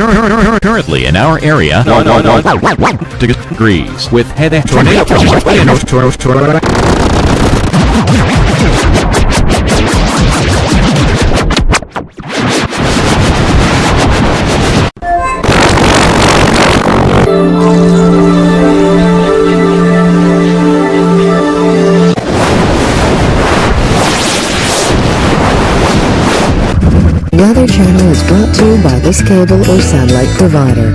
Currently in our area, No, no, no. degrees with heavy tornado. Weather Channel is brought to you by this cable or satellite provider.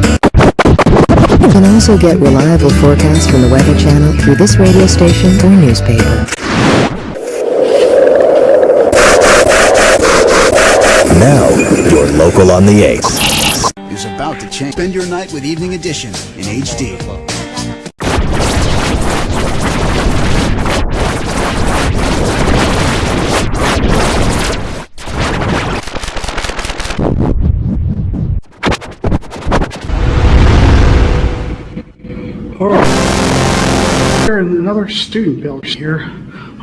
You can also get reliable forecasts from the Weather Channel through this radio station or newspaper. Now, your local on the 8th. is about to change. Spend your night with Evening Edition in HD. Oh. There another student building here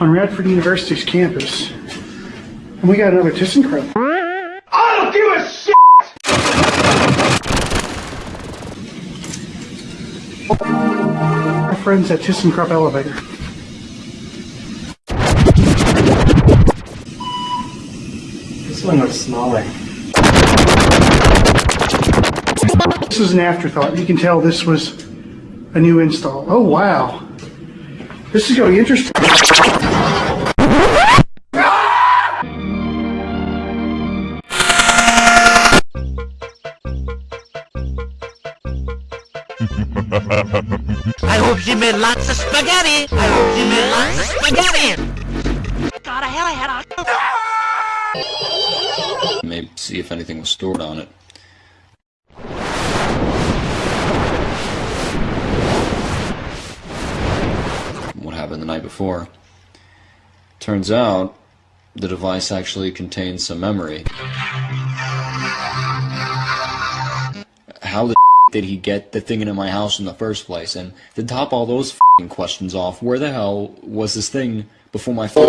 on Radford University's campus. And we got another ThyssenKrupp. I don't give a shit! Our friends at ThyssenKrupp Elevator. This one looks smaller. This is an afterthought. You can tell this was a new install. Oh, wow. This is going to be interesting. I hope she made lots of spaghetti. I hope she made lots of spaghetti. God, I hell, I had a... Maybe see if anything was stored on it. What happened the night before? Turns out, the device actually contains some memory. How the did he get the thing into my house in the first place? And to top all those questions off, where the hell was this thing before my phone?